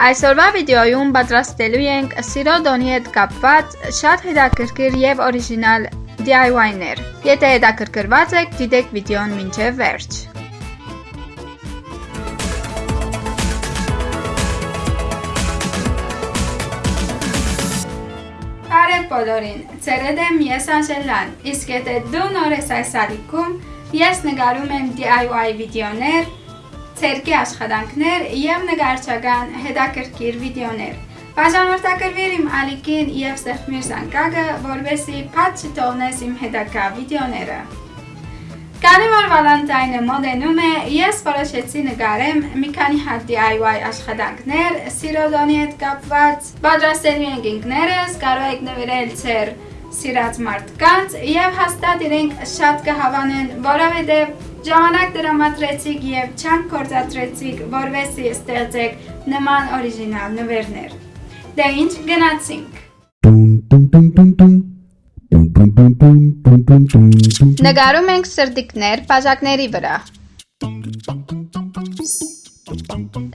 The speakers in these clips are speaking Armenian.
Այսօրվա վիդեոյում պատրաստելու ենք սիրո դոնի հետ կապված շատ հետաքրքիր եւ օրիգինալ DIY-ներ։ Եթե հետաքրքրված եք, դիտեք վիդեոն մինչև վերջ։ Բարև բոլորին, ծերեդ եմ ես Անժելան, իսկ եթե դու նոր ես այս ալիքում, ես նգարում եմ DIY վիդեոներ, ցերկի աշխատանքներ եւ նկարչական հետաքրքիր վիդեոներ։ Բաժանորդագրվիր իմ ալիքին եւ ստեղծիր զանգակը, որովհետեւ փած չթողնես իմ հետագա վիդեոները։ Քանի որ Վալենտայնը մոդենում է, ես որոշեցի նկարեմ մի քանի հատ DIY աշխատանքներ, սիրոդոնի հետ կապված, պատրաստելու ենք ինքներս, կարող եք նվիրել ձեր սիրած մարդկանց եւ հաստատ իրենք շատ կհավանեն, որովհետեւ Ժամանակ դրամատրեցիք եւ չանք կործատրեցիք, որվեսի ստեղծեք նման օրիգինալ նվերներ։ Դե ինչ գնացինք։ Նկարում ենք սրտիկներ բաժակների վրա։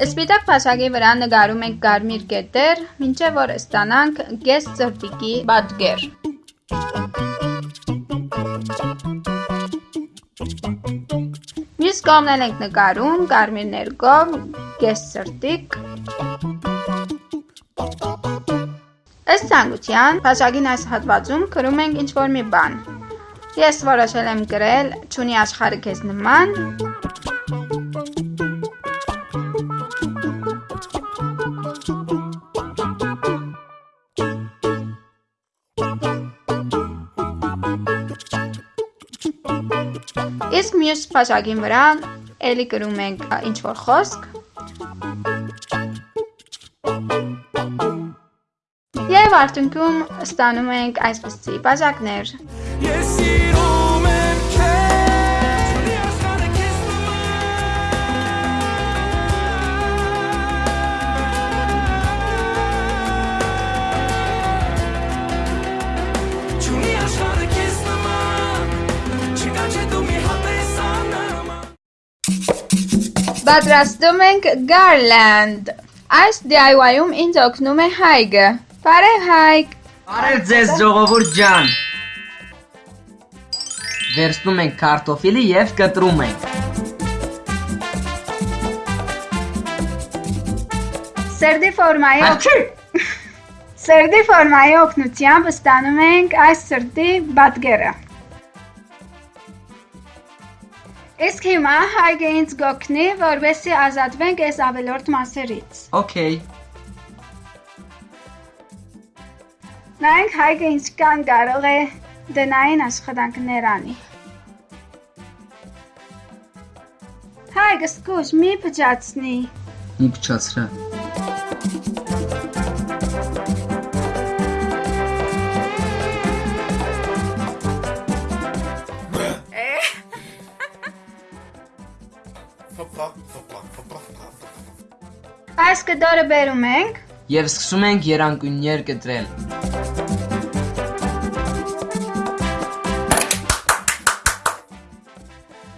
Սպիտակ բաժակի վրա նկարում ենք կարմիր կետեր, մինչև որ ստանանք գես սրտիկի պատկեր։ Մյուս կողմն ենք նկարում կարմիր ներկով, կես սրտիկ։ Ըստ ցանկության, բաժակին այս հատվածում գրում ենք ինչ-որ մի բան։ Ես որոշել եմ գրել «Չունի աշխարհը քեզ նման»։ Իսկ մյուս բաժակին վրա էլի գրում ենք ինչ որ խոսք։ Եվ արդյունքում ստանում ենք այսպիսի բաժակներ։ Ես սիրում Պատրաստում ենք garland։ Այս DIY-ում ինձ օգնում է Հայգը։ Բարև Հայկ։ Բարև ձեզ ժողովուրդ ջան։ Վերցնում ենք կարտոֆիլը եւ կտրում ենք։ Սերդի ֆորմայի Սերդի ֆորմայի օգնությամբ ստանում ենք այս սրտի բատկերը։ Իսկ հիմա հայգը ինձ գոքնի, որովհետեւ ազատվենք այս ավելորդ մասերից։ Okay։ Նայենք հայգը ինչ կան կարող է դնային աշխատանքներ անի։ Հայգը սկուշ մի փճացնի։ Մի փճացրա։ Այս կտորը բերում ենք եւ սկսում ենք երանգուններ կտրել։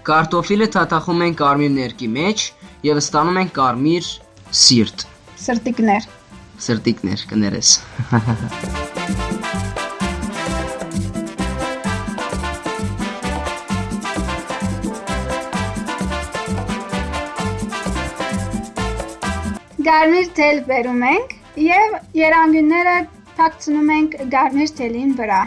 Կարտոֆիլը թաթախում ենք կարմիր ներկի մեջ եւ ստանում ենք կարմիր սիրտ։ Սրտիկներ։ Սրտիկներ կներես։ Գարմիր թել բերում ենք եւ երանգունները թաքցնում ենք գարմիր թելին վրա։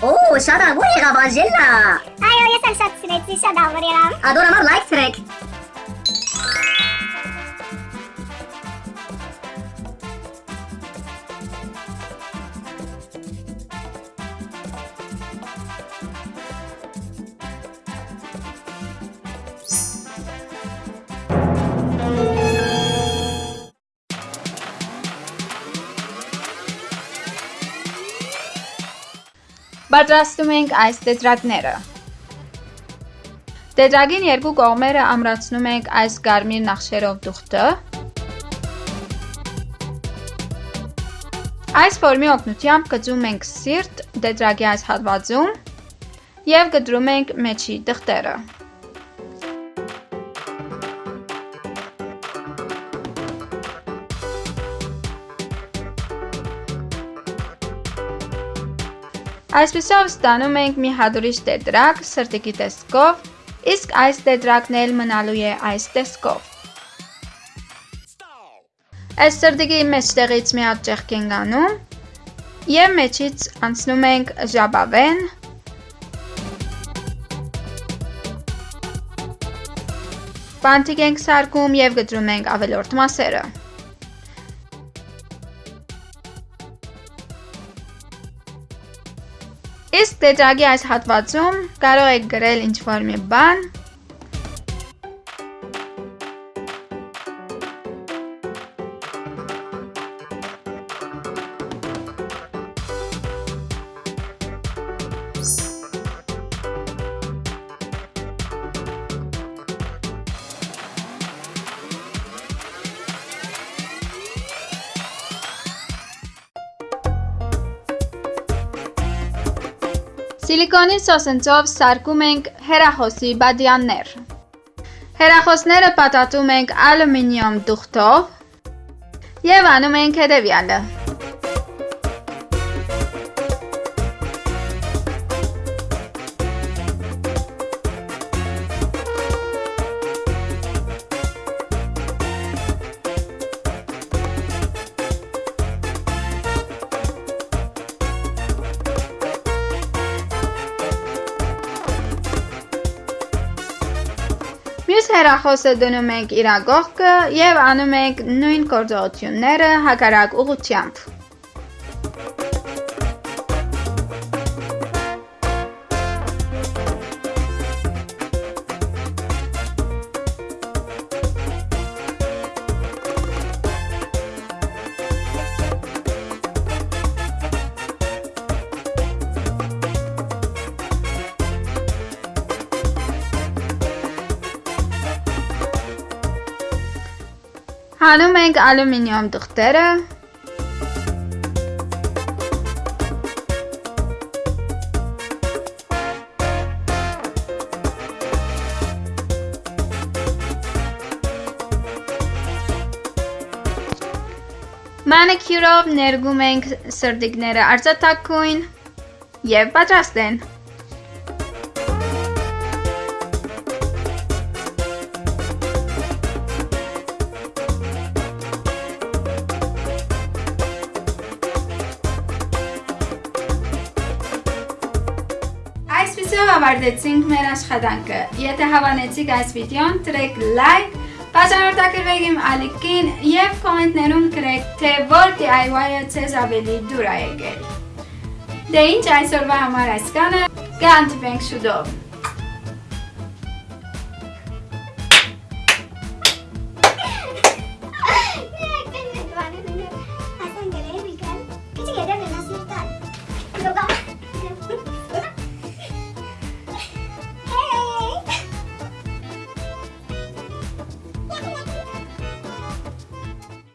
Օ, շատ աղուր եղավ Անժելա։ Այո, ես էլ շատ սիրեցի, շատ աղուր եղավ։ Ադորամար լայք թրեք։ Պատրաստում ենք այս տետրակները։ Տետրագին երկու կողմերը ամրացնում ենք այս կարմիր նախշերով դուխտը։ Այս ֆորմի օգնությամբ գծում ենք սիրտ տետրագի այս հատվածում եւ գտրում ենք մեջի դղթերը։ Այսպիսով ստանում ենք մի հատուրիչ տետրակ սրտիկի տեսքով, իսկ այս տետրակն էլ մնալու է այս տեսքով։ Այս սրտիկի մեջտեղից մի հատ ճեղք ենք անում եւ մեջից անցնում ենք ժաբավեն, բանտիկ ենք սարքում եւ գտրում ենք ավելորդ մասերը։ Իսկ տետրագի այս հատվածում կարող եք գրել ինչ-որ մի բան, Սիլիկոնի սոսնցով սարքում ենք հեռախոսի բադյաններ։ Հեռախոսները պատատում ենք ալումինիում դուխտով և անում ենք հետևյալը։ Մյուս հեռախոսը դնում ենք իրագողկը և անում ենք նույն գործողությունները հակարակ ուղությամբ։ Հանում ենք ալումինիում դղթերը Մանիքյուրով ներգում ենք սրդիկները արծաթակույն և պատրաստ են։ ավարտեցինք մեր աշխատանքը։ Եթե հավանեցիք այս վիդեոն, տրեք լայք, բաժանորդագրվեք իմ ալիքին և կոմենտներում գրեք, թե որ DIY-ը ձեզ ավելի դուր է եկել։ Դե ինչ այսօրվա համար այսքանը, կհանդիպենք շուտով։